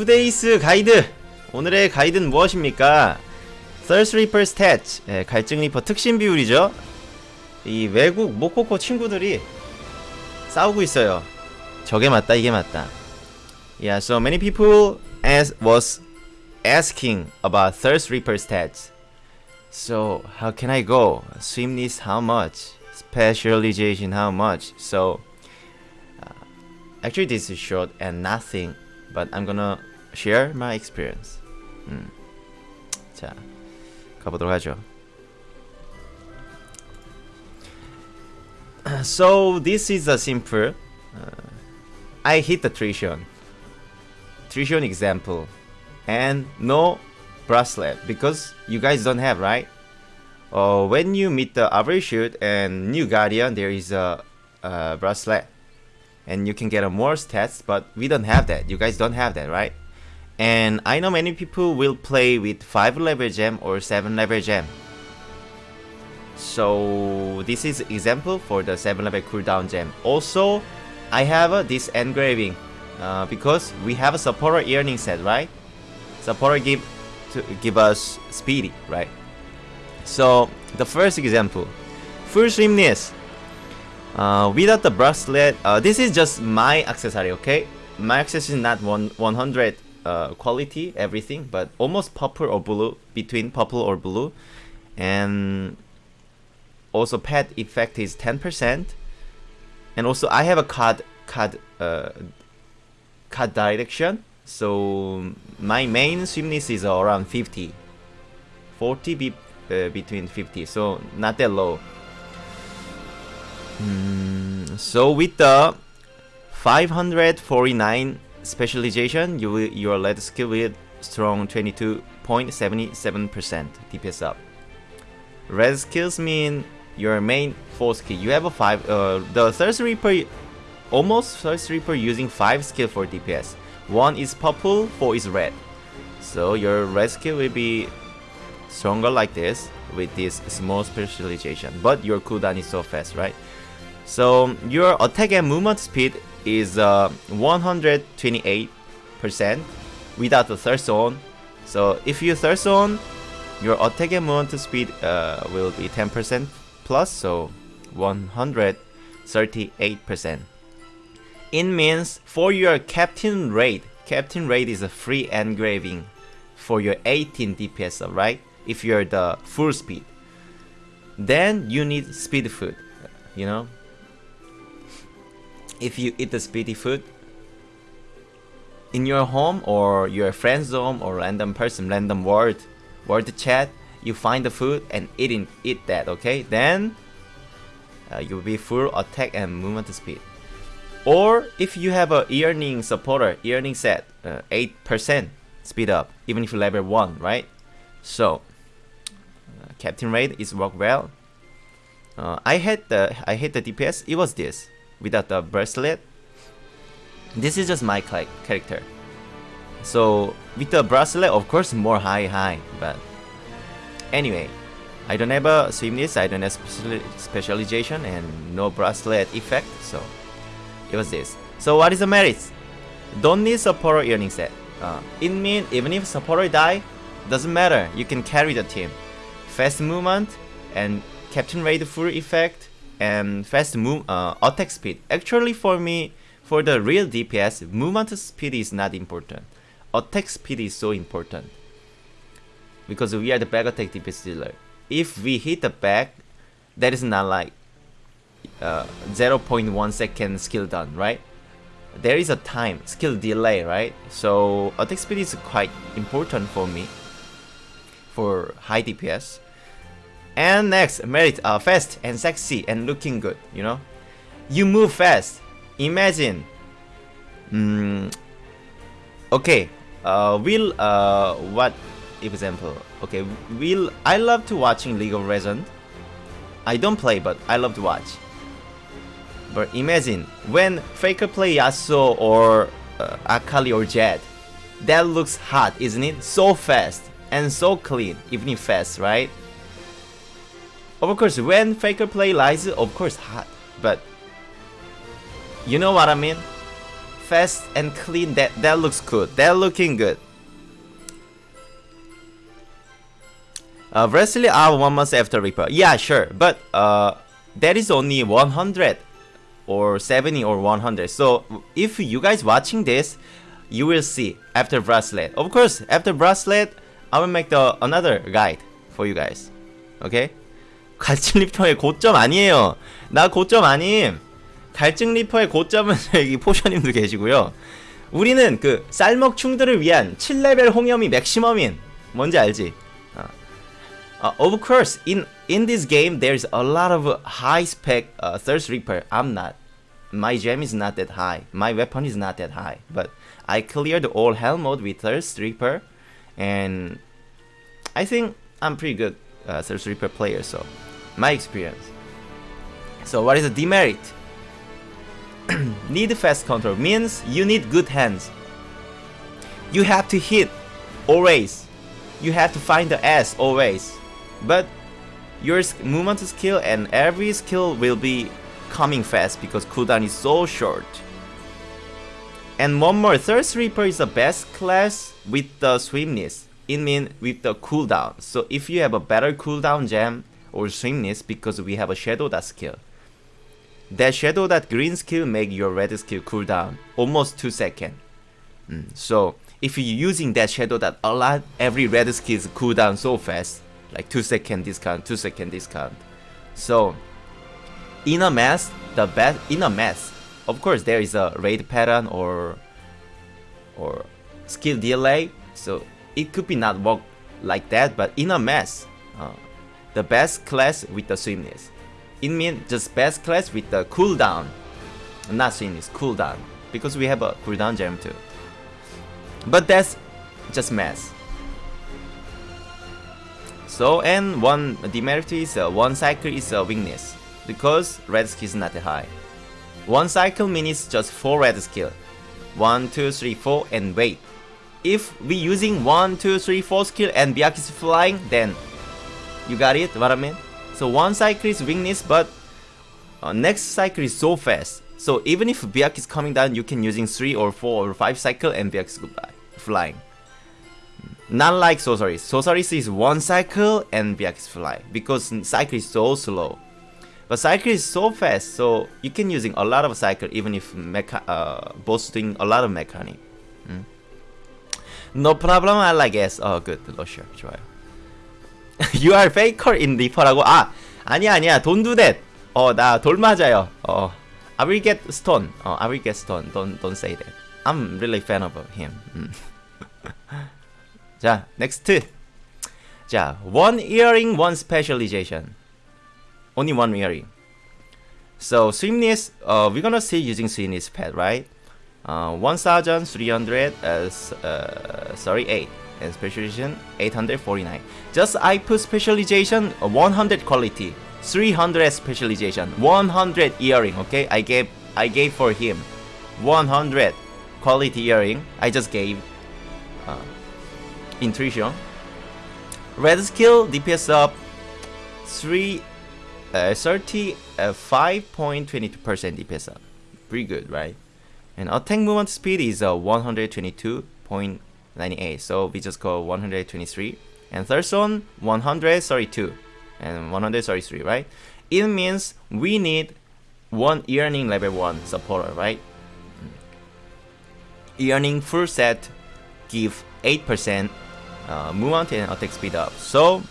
투데이스 가이드! 오늘의 가이드는 무엇입니까? Thirst Reaper Stats, 예, 갈증 리퍼 특신 비율이죠. 이 외국 모코코 친구들이 싸우고 있어요. 저게 맞다, 이게 맞다. Yeah, so many people as was asking about Thirst Reaper stats. So how can I go? Swimness how much? Specialization how much? So uh, actually this is short and nothing, but I'm gonna share my experience. 음. 자, 가보도록 하죠. So this is a simple. Uh, I hit the Trixion. Trixion example, and no bracelet because you guys don't have right. Uh, when you meet the Averishute and New Guardian, there is a, a bracelet, and you can get a more stats. But we don't have that. You guys don't have that, right? And I know many people will play with 5 level gem or 7 level gem. So this is example for the 7 level cooldown gem. Also, I have uh, this engraving uh, because we have a supporter Yearning set, right? Supporter give to give us speedy, right? So the first example, full swiftness. Uh, without the bracelet, uh, this is just my accessory, okay? My accessory is not one 100 uh, quality, everything, but almost purple or blue, between purple or blue, and also pet effect is 10%, and also I have a card card uh, card direction, so my main swiftness is around 50, 40 be uh, between 50, so not that low. Mm, so with the 549 specialization, you will, your lead skill with strong 22.77% DPS up. Red skills mean your main 4 skill. You have a 5, uh, the Thirst Reaper, almost Thirst Reaper using 5 skill for DPS. 1 is purple, 4 is red. So your red skill will be stronger like this with this small specialization. But your cooldown is so fast, right? So your attack and movement speed is uh, 128% without the thirst zone. So if you thirst zone, your attack and movement speed uh, will be 10% plus, so 138%. It means for your captain raid, captain raid is a free engraving for your 18 DPS, right? If you're the full speed, then you need speed food, you know, if you eat the speedy food in your home or your friend's home or random person, random word, word chat, you find the food and eating eat that, okay? Then uh, you'll be full attack and movement speed. Or if you have a Yearning supporter, Yearning set, 8% uh, speed up, even if you level 1, right? So, uh, Captain Raid is work well. Uh, I had the I hit the DPS. It was this without the bracelet. This is just my character. So with the bracelet, of course, more high high. But anyway, I don't have a swiftness, I don't have specialization, and no bracelet effect. So it was this. So what is the merits? Don't need supporter Yearning set. Uh, it means even if supporter die, doesn't matter. You can carry the team. Fast movement and Captain Raid full effect and fast move uh, attack speed. Actually for me, for the real DPS, movement speed is not important. Attack speed is so important. Because we are the back attack DPS dealer. If we hit the back, that is not like uh, 0.1 second skill done, right? There is a time, skill delay, right? So attack speed is quite important for me for high DPS. And next, merit uh, fast and sexy and looking good, you know? You move fast. Imagine. Mm, okay. Uh, will, uh, what example? Okay, will, I love to watching League of Legends. I don't play, but I love to watch. But imagine, when Faker play Yasuo or uh, Akali or Jett, that looks hot, isn't it? So fast and so clean, even if fast, right? Of course, when Faker play Lies, of course hot, but you know what I mean? fast and clean. That that looks good. That looking good. Uh, Wesley are one month after Reaper. Yeah, sure, but uh, that is only 100 or 70 or 100. So if you guys watching this, you will see after bracelet. Of course, after bracelet, I will make the another guide for you guys. Okay? 갈증 리퍼의 고점 아니에요. 나 고점 아님. 갈증 리퍼의 고점은 여기 포션님도 계시고요. 우리는 그 쌀먹충들을 위한 7레벨 홍염이 맥시멈인 뭔지 알지? Uh, of course, in in this game, there's a lot of high spec uh, Thirst Reaper. I'm not. My gem is not that high. My weapon is not that high. But I cleared all hell mode with Thirst Reaper, and I think I'm pretty good uh, Thirst Reaper player. So, my experience. So, what is the demerit? need fast control means you need good hands. You have to hit always. You have to find the S always but your movement skill and every skill will be coming fast because cooldown is so short. And one more, Thirst Reaper is the best class with the swiftness. It means with the cooldown. So if you have a better cooldown gem or swiftness because we have a Shadow Dot skill. That Shadow Dot green skill make your red skill cooldown almost 2 seconds. Mm. So if you're using that Shadow Dot a lot, every red skill is cooldown so fast like 2 second discount, 2 second discount. So in a mess, the best in a mess, of course there is a raid pattern or or skill delay, so it could be not work like that, but in a mess, uh, the best class with the swiftness. It means just best class with the cooldown, not swiftness, cooldown, because we have a cooldown gem too. But that's just mess. So and one demerit is uh, one cycle is a weakness because red skill is not high. One cycle means just four red skill. One, two, three, four, and wait. If we using one, two, three, four skill and Byakuya is flying, then you got it? What I mean? So one cycle is weakness, but uh, next cycle is so fast. So even if Biak is coming down, you can using 3 or 4 or 5 cycle and Biak is goodbye, flying. Not like Sosaris. Sosaris is one cycle and Biak is fly because cycle is so slow. But cycle is so fast, so you can using a lot of cycle even if mecha uh, both doing a lot of mechanic. Mm. No problem, I like S. Oh, good, Russia, sure. you are faker in Reaper,라고 아 아니야 아니야. Don't do that. 돌 맞아요. 어 I will get stone. 어 I will get stone. Don't, don't say that. I'm really fan of him. 자 two 자 one earring one specialization. Only one earring. So swiftness, uh, we're gonna see using swiftness pad, right? Uh, 1,300, uh, uh, sorry, 8. And specialization, 849. Just I put specialization, 100 quality. 300 specialization, 100 earring, okay? I gave, I gave for him 100 quality earring. I just gave. Uh, intuition. Red skill DPS up 3 uh, 35.22% uh, DPS up. Pretty good, right? And attack movement speed is uh, 122.98. So we just go 123. And third zone 132 and 133, right? It means we need one Yearning level 1 supporter, right? Yearning full set give 8% uh, movement and attack speed up. So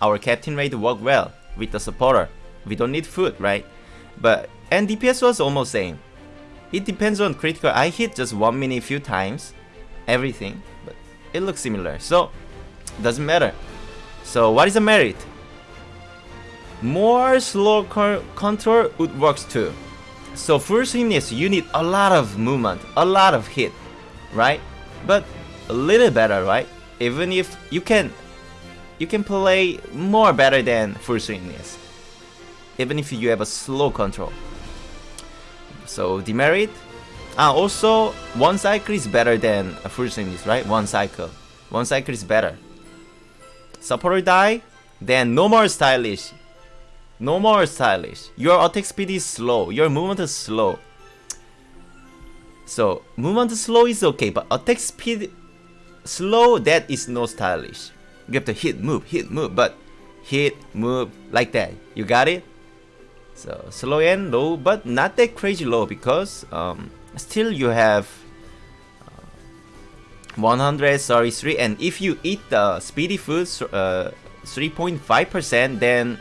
our captain rate work well with the supporter. We don't need food, right? But and DPS was almost same. It depends on critical. I hit just one minute few times, everything, but it looks similar. So doesn't matter. So what is the merit? More slow control would works too. So for swiftness, you need a lot of movement, a lot of hit, right? But a little better, right? even if you can you can play more better than full swiftness even if you have a slow control so demerit ah also one cycle is better than a full swiftness right? One cycle. One cycle is better. Supporter die then no more stylish. No more stylish. Your attack speed is slow. Your movement is slow. So movement slow is okay, but attack speed slow that is no stylish. You have to hit, move, hit, move, but hit, move like that. You got it? So slow and low, but not that crazy low because um, still you have uh, 133 and if you eat the speedy food 3.5% uh, then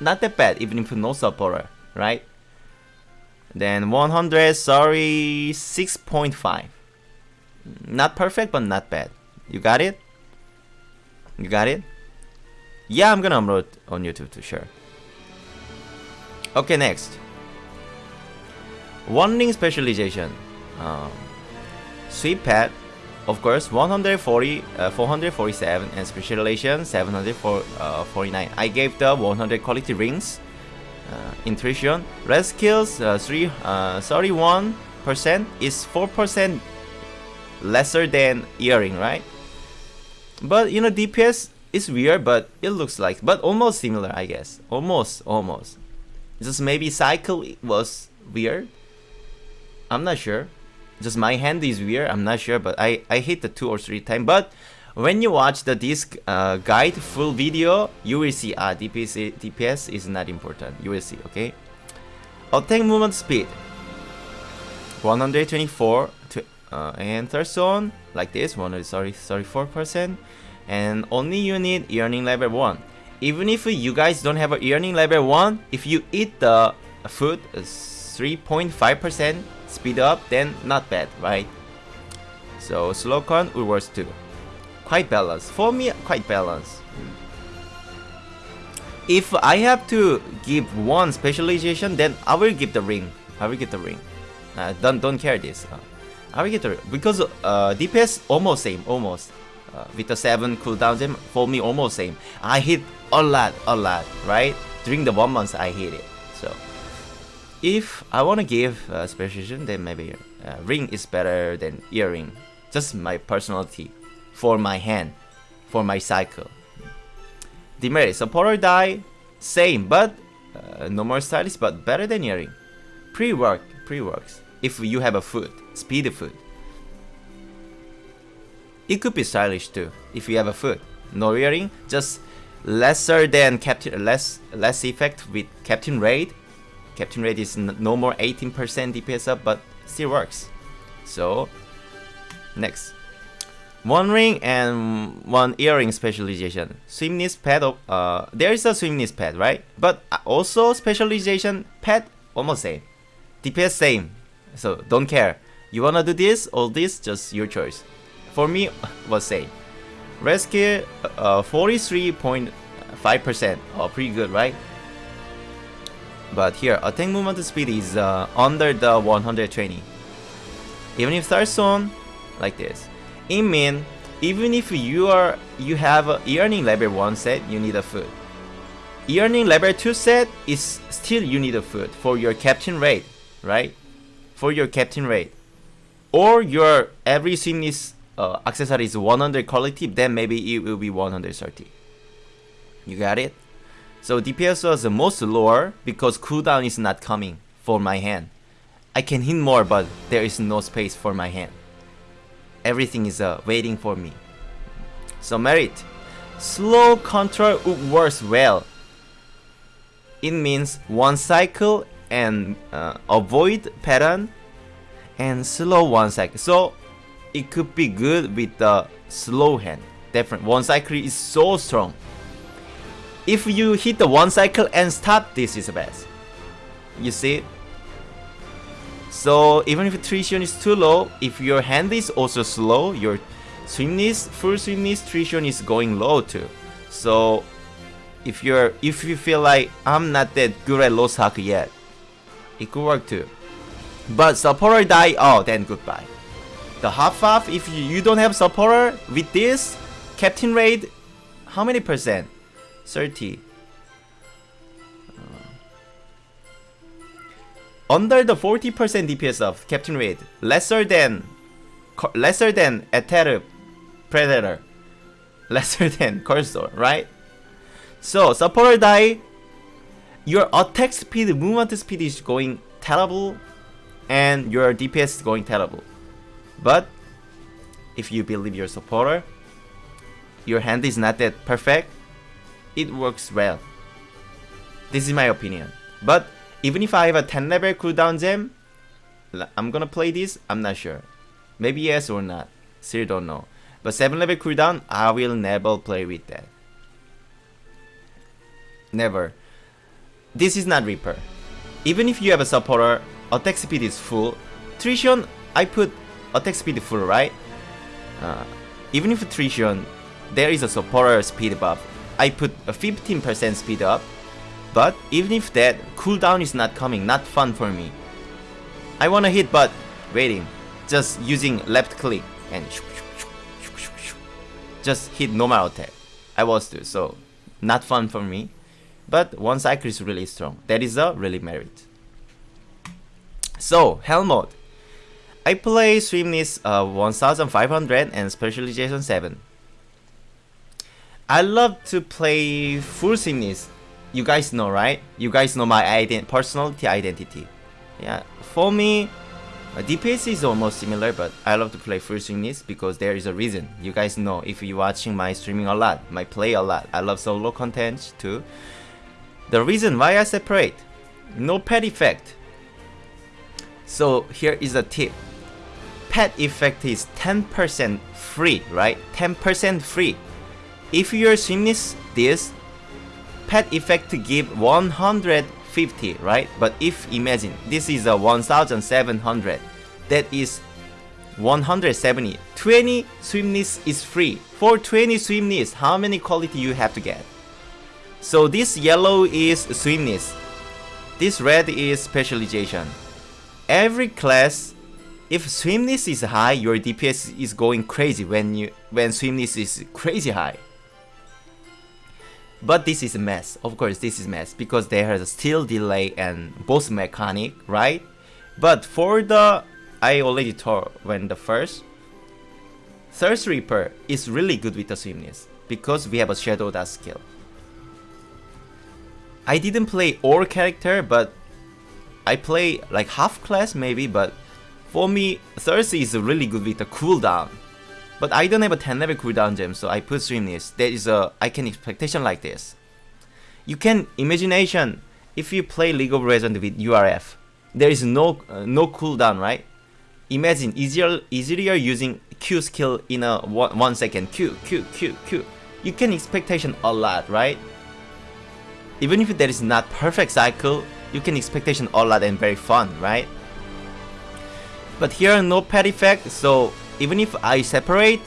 not that bad even if no supporter, right? Then 100, sorry, 6.5. Not perfect, but not bad. You got it? You got it? Yeah, I'm gonna upload on YouTube to share. Okay, next. One ring specialization. Um, sweep pad, of course, 140, uh, 447, and specialization 749. Uh, I gave the 100 quality rings uh, intuition. Red skills uh, 3, uh, 31% is 4% lesser than earring, right? But you know DPS is weird, but it looks like, but almost similar, I guess. Almost, almost. Just maybe cycle was weird. I'm not sure. Just my hand is weird. I'm not sure, but I I hit the two or three time. But when you watch the disc uh, guide full video, you will see ah DPS DPS is not important. You will see, okay? Attack movement speed 124 to, uh, and third zone like this 1 sorry 34 percent and only you need Yearning level 1 even if you guys don't have a Yearning level 1 if you eat the food 3.5 percent speed up then not bad right so slow con work too quite balanced. For me, quite balanced. If I have to give one specialization, then I will give the ring. I will get the ring. Uh, don't don't care this. Uh, I will get the ring because uh, DPS almost same, almost. Uh, with the seven cooldown gem, for me almost same. I hit a lot, a lot, right? During the one month, I hit it. If I want to give a specialization, then maybe uh, ring is better than earring. Just my personality for my hand, for my cycle. Demerit, supporter die, same, but uh, no more stylish, but better than earring. Pre-work, pre-works, if you have a foot, speedy foot. It could be stylish too, if you have a foot. No earring, just lesser than Captain, less less effect with Captain Raid. Captain Raid is no more 18% DPS up, but still works. So, next. One ring and one earring specialization. Swiftness pad, uh, there is a swiftness pad, right? But also specialization pad, almost same. DPS same, so don't care. You wanna do this or this, just your choice. For me, was same. Rescue, uh, 43.5%, oh, pretty good, right? But here, attack movement speed is uh, under the 120. Even if start zone, like this. It means even if you are you have a Yearning level 1 set, you need a food. Yearning level 2 set is still you need a food for your captain rate, right? For your captain rate. Or your every is uh, accessory is 100 quality, then maybe it will be 130. You got it? So DPS was the most lower because cooldown is not coming for my hand. I can hit more but there is no space for my hand everything is uh, waiting for me. So merit. Slow control works well. It means one cycle and uh, avoid pattern and slow one cycle. So it could be good with the slow hand. Different. One cycle is so strong. If you hit the one cycle and stop, this is the best. You see so even if attrition is too low, if your hand is also slow, your swiftness, full swiftness attrition is going low too. So if you're if you feel like I'm not that good at Lost Ark yet, it could work too. But supporter die, oh then goodbye. The half half, if you, you don't have supporter with this, Captain Raid, how many percent? 30. Uh. under the 40% DPS of Captain Raid, lesser than lesser than Aether Predator, lesser than Cursor, right? So supporter die, your attack speed, movement speed is going terrible, and your DPS is going terrible. But if you believe your supporter, your hand is not that perfect, it works well. This is my opinion. But even if I have a 10 level cooldown gem, I'm gonna play this, I'm not sure. Maybe yes or not, still don't know. But 7 level cooldown, I will never play with that. Never. This is not Reaper. Even if you have a supporter, attack speed is full. Trixion, I put attack speed full, right? Uh, even if Trixion, there is a supporter speed buff. I put a 15% speed up. But even if that, cooldown is not coming, not fun for me. I wanna hit but waiting. Just using left click and just hit normal attack. I was to, so not fun for me. But one cycle is really strong. That is a really merit. So, Hell mode. I play Swiftness uh, 1500 and Specialization 7. I love to play full Swiftness. You guys know, right? You guys know my ident personality identity. Yeah, for me, uh, DPS is almost similar, but I love to play full Swiftness because there is a reason. You guys know if you're watching my streaming a lot, my play a lot. I love solo content too. The reason why I separate, no pet effect. So here is a tip. Pet effect is 10% free, right? 10% free. If your Swiftness this, pet effect give 150, right? But if imagine this is a 1700, that is 170. 20 Swiftness is free. For 20 Swiftness, how many quality you have to get? So this yellow is Swiftness. This red is specialization. Every class, if Swiftness is high, your DPS is going crazy when you when Swiftness is crazy high. But this is a mess. Of course, this is mess because there a still delay and both mechanic, right? But for the I already told when the first Thirst Reaper is really good with the Swiftness because we have a Shadow Dust skill. I didn't play all character, but I play like half class maybe, but for me, Thirsty is really good with the cooldown. But I don't have a 10 level cooldown gem, so I put Swiftness. There is a I can expectation like this. You can imagination if you play League of Legends with URF, there is no uh, no cooldown, right? Imagine easier easier using Q skill in a one, one second. Q Q Q Q. You can expectation a lot, right? Even if there is not perfect cycle, you can expectation a lot and very fun, right? But here no pet effect, so even if I separate,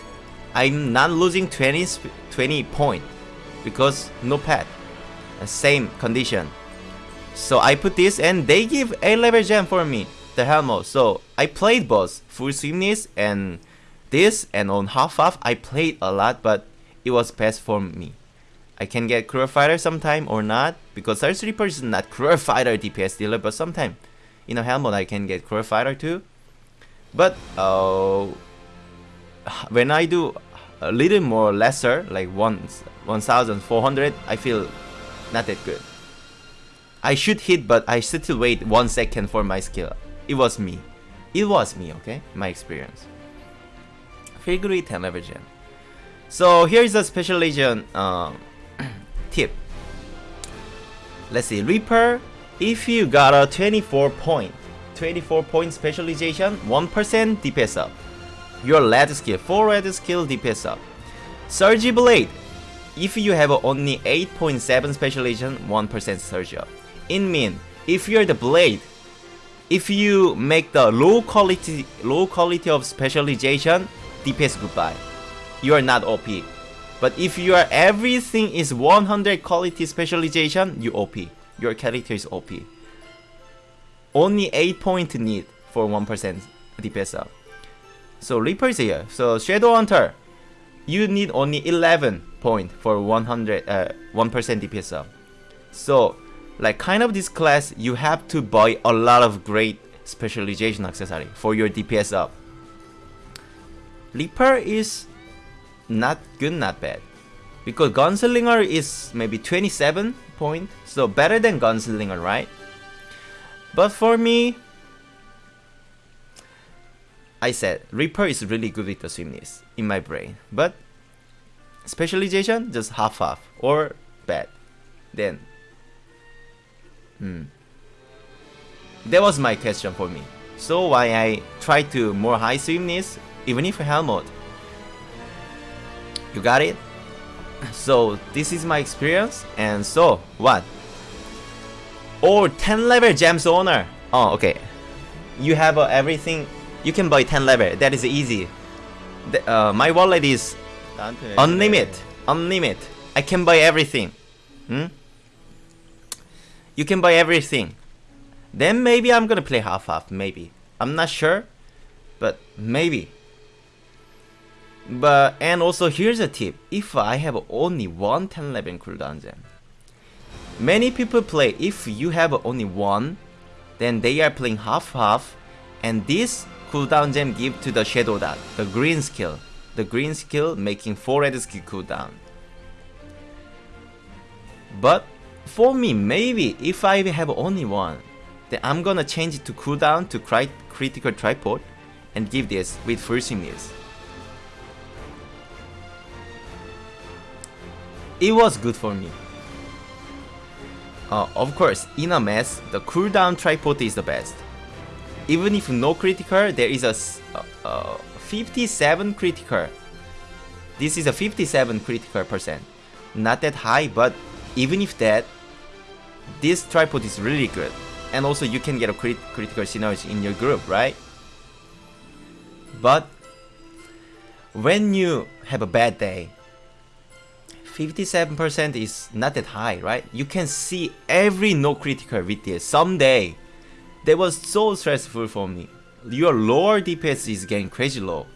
I'm not losing 20, 20 point because no pet. Same condition. So I put this and they give a level gem for me, the Helmo. So I played both full Swiftness and this and on half half I played a lot but it was best for me. I can get Cruel Fighter sometime or not because Thirst Reaper is not Cruel Fighter DPS dealer but sometime in a Helmut I can get Cruel Fighter too. But uh, when I do a little more lesser like one 1400 I feel not that good. I should hit but I still wait one second for my skill. It was me. It was me, okay? My experience. Figure 10 level gem. So here is a special um, tip. Let's see, Reaper, if you got a 24 point, 24 point specialization, 1% DPS up. Your lead skill, 4 red skill DPS up. Surge Blade, if you have only 8.7 specialization, 1% surge up. In mean, if you're the blade, if you make the low quality low quality of specialization, DPS goodbye. You are not OP. But if your everything is 100 quality specialization, you OP. Your character is OP. Only 8 point need for 1% DPS up. So Reaper is here. So Shadow Hunter, you need only 11 point for 100 uh, 1% DPS up. So like kind of this class, you have to buy a lot of great specialization accessory for your DPS up. Reaper is not good, not bad. Because Gunslinger is maybe 27 point, so better than Gunslinger, right? But for me, I said Reaper is really good with the swiftness in my brain, but specialization just half half or bad. Then, hmm. That was my question for me. So why I try to more high swiftness even if helmet. You got it? So this is my experience and so what? Or 10 level gems owner. Oh okay. You have uh, everything. You can buy 10 level. That is easy. The, uh, my wallet is unlimited. Unlimited. I can buy everything. Hmm? You can buy everything. Then maybe I'm gonna play half half. Maybe. I'm not sure. But maybe. But and also here's a tip. If I have only one 10 level cooldown gem. Many people play if you have only one, then they are playing half half and this cooldown gem give to the shadow dot, the green skill. The green skill making 4 red skill cooldown. But for me, maybe if I have only one, then I'm gonna change it to cooldown to crit critical tripod and give this with full swiftness. It was good for me. Uh, of course, in a mess, the cooldown tripod is the best. Even if no critical, there is a uh, uh, 57 critical. This is a 57 critical percent. Not that high, but even if that, this tripod is really good. And also you can get a crit critical synergy in your group, right? But when you have a bad day, 57% is not that high, right? You can see every no critical with this someday. That was so stressful for me. Your lower DPS is getting crazy low.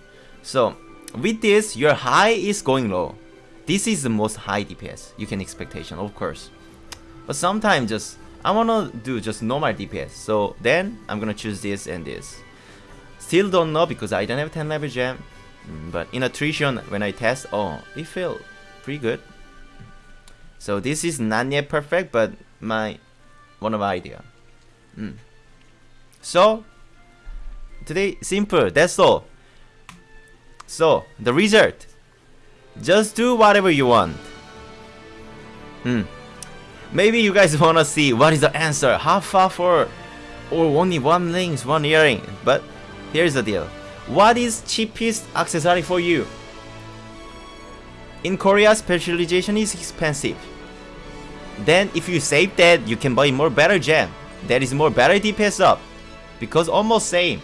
So with this, your high is going low. This is the most high DPS you can expectation, of course. But sometimes just I wanna do just normal DPS. So then I'm gonna choose this and this. Still don't know because I don't have 10 level gem. Mm, but in attrition, when I test, oh, it felt pretty good. So this is not yet perfect, but my one of idea. Mm. So today simple. That's all. So the result. Just do whatever you want. Hmm. Maybe you guys wanna see what is the answer. Half far for or only one rings, one earring. But here's the deal. What is cheapest accessory for you? In Korea, specialization is expensive. Then if you save that, you can buy more better gem. That is more better DPS up. Because almost same.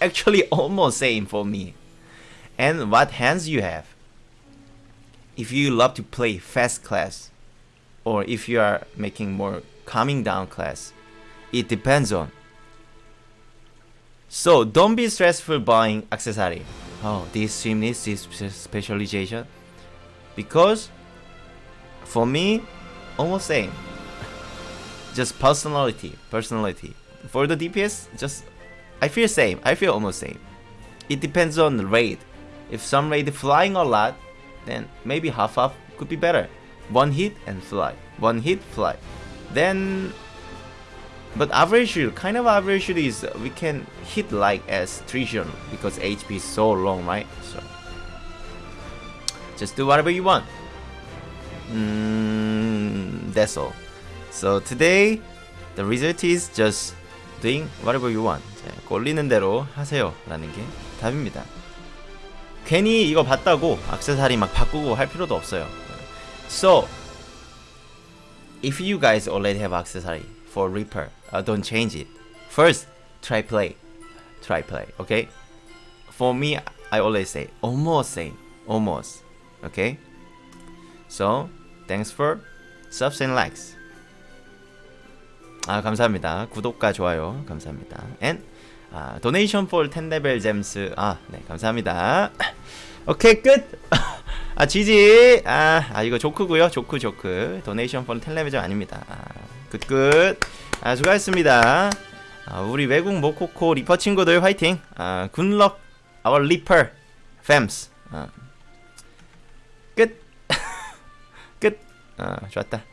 Actually almost same for me. And what hands you have. If you love to play fast class, or if you are making more calming down class, it depends on. So don't be stressful buying accessory. Oh, this swiftness, this specialization because for me almost same just personality personality for the DPS just I feel same. I feel almost same. It depends on the raid. If some raid flying a lot then maybe half half could be better. One hit and fly. One hit fly. Then but average kind of average is we can hit like as Trixion because HP is so long right? So just do whatever you want. Mm, that's all. So today, the result is just doing whatever you want. 꼴리는 대로 하세요. 라는 게 답입니다. 괜히 이거 봤다고 악세사리 막 바꾸고 할 필요도 없어요. So, if you guys already have accessory for Reaper, uh, don't change it. First, try play. Try play, okay? For me, I always say, almost same, almost. Okay? So, thanks for subs and likes. 아, 감사합니다. 구독과 좋아요. 감사합니다. And 아, donation for 10레벨 잼스. 아, 네, 감사합니다. 오케이, 끝. 아, 지지. 아, 아 이거 조크고요. 조크 조크. for 10레벨 잼 아닙니다. 아, 끝 끝. 아, 수고하셨습니다. 아, 우리 외국 모코코 리퍼 친구들 화이팅. 아, 굿럭 our 리퍼 femmes. 아. 끝. 끝. 아, 좋았다.